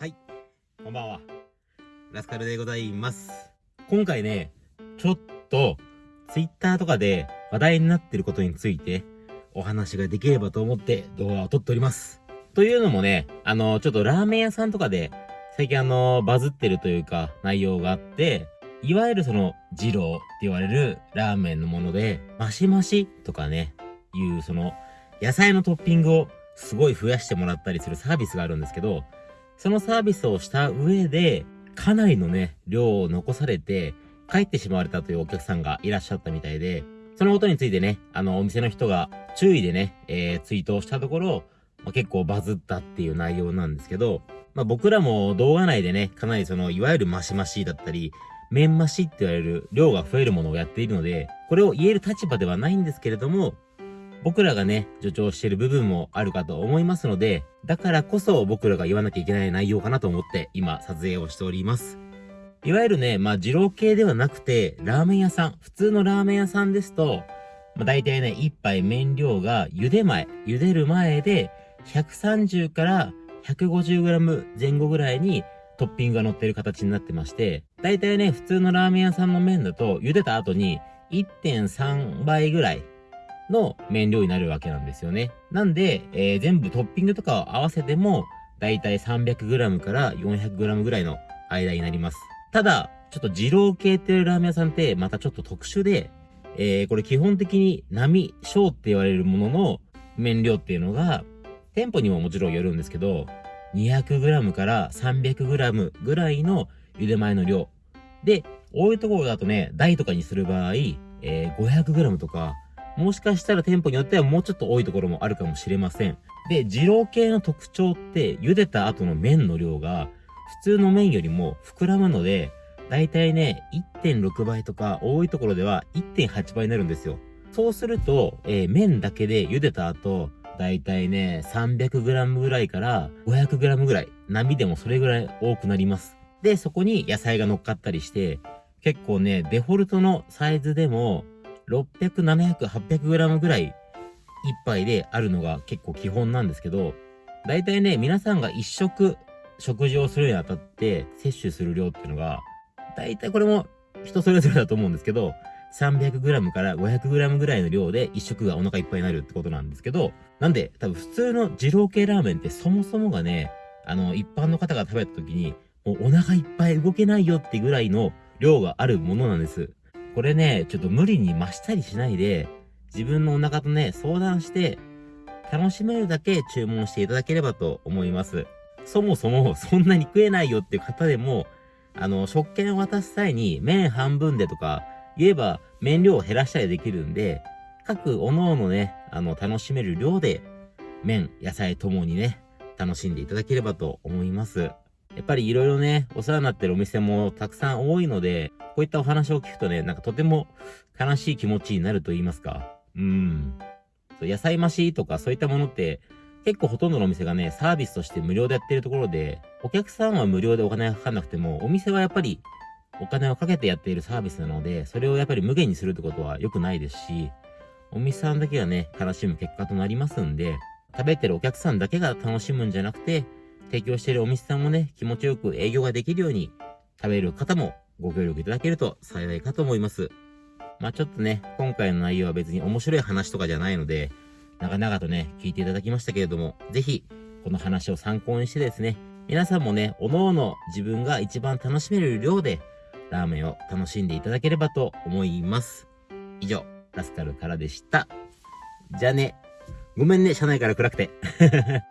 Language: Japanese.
はい、こんばんは。ラスカルでございます。今回ね、ちょっと、ツイッターとかで話題になってることについて、お話ができればと思って動画を撮っております。というのもね、あの、ちょっとラーメン屋さんとかで、最近あの、バズってるというか、内容があって、いわゆるその、二郎って言われるラーメンのもので、マシマシとかね、いうその、野菜のトッピングをすごい増やしてもらったりするサービスがあるんですけど、そのサービスをした上で、かなりのね、量を残されて、帰ってしまわれたというお客さんがいらっしゃったみたいで、そのことについてね、あの、お店の人が注意でね、えー、ツイートをしたところ、まあ、結構バズったっていう内容なんですけど、まあ、僕らも動画内でね、かなりその、いわゆるマシマシだったり、麺増しって言われる量が増えるものをやっているので、これを言える立場ではないんですけれども、僕らがね、助長している部分もあるかと思いますので、だからこそ僕らが言わなきゃいけない内容かなと思って今撮影をしております。いわゆるね、まあ、二郎系ではなくて、ラーメン屋さん、普通のラーメン屋さんですと、まあ、大体ね、一杯麺量が茹で前、茹でる前で、130から 150g 前後ぐらいにトッピングが乗ってる形になってまして、大体ね、普通のラーメン屋さんの麺だと、茹でた後に1.3倍ぐらいの麺量になるわけなんですよね。なんで、えー全部トッピングとかを合わせても、だいたい 300g から 400g ぐらいの間になります。ただ、ちょっと二郎系っていうラーメン屋さんってまたちょっと特殊で、えーこれ基本的に並小って言われるものの麺量っていうのが、店舗にももちろんよるんですけど、200g から 300g ぐらいの茹で前の量。で、多いところだとね、台とかにする場合、えー 500g とか、もしかしたら店舗によってはもうちょっと多いところもあるかもしれません。で、二郎系の特徴って、茹でた後の麺の量が、普通の麺よりも膨らむので、だいたいね、1.6倍とか、多いところでは1.8倍になるんですよ。そうすると、えー麺だけで茹でた後、だいたいね、300g ぐらいから 500g ぐらい、波でもそれぐらい多くなります。で、そこに野菜が乗っかったりして、結構ね、デフォルトのサイズでも、600、700、800g ぐらい一杯であるのが結構基本なんですけど、だいたいね、皆さんが一食食事をするにあたって摂取する量っていうのが、だいたいこれも人それぞれだと思うんですけど、300g から 500g ぐらいの量で一食がお腹いっぱいになるってことなんですけど、なんで多分普通の二郎系ラーメンってそもそもがね、あの一般の方が食べた時に、もうお腹いっぱい動けないよってぐらいの量があるものなんです。これね、ちょっと無理に増したりしないで、自分のお腹とね、相談して、楽しめるだけ注文していただければと思います。そもそもそんなに食えないよっていう方でも、あの、食券を渡す際に麺半分でとか言えば麺量を減らしたりできるんで、各おのおのね、あの、楽しめる量で麺、野菜ともにね、楽しんでいただければと思います。やっぱりいろいろね、お世話になってるお店もたくさん多いので、こういったお話を聞くとね、なんかとても悲しい気持ちになると言いますか。うん。そう野菜増しとかそういったものって、結構ほとんどのお店がね、サービスとして無料でやってるところで、お客さんは無料でお金がかかんなくても、お店はやっぱりお金をかけてやっているサービスなので、それをやっぱり無限にするってことは良くないですし、お店さんだけがね、悲しむ結果となりますんで、食べてるお客さんだけが楽しむんじゃなくて、提供しているお店さんもね、気持ちよく営業ができるように、食べる方もご協力いただけると幸いかと思います。まあちょっとね、今回の内容は別に面白い話とかじゃないので、長々とね、聞いていただきましたけれども、ぜひ、この話を参考にしてですね、皆さんもね、おのおの自分が一番楽しめる量で、ラーメンを楽しんでいただければと思います。以上、ラスカルからでした。じゃあね、ごめんね、車内から暗くて。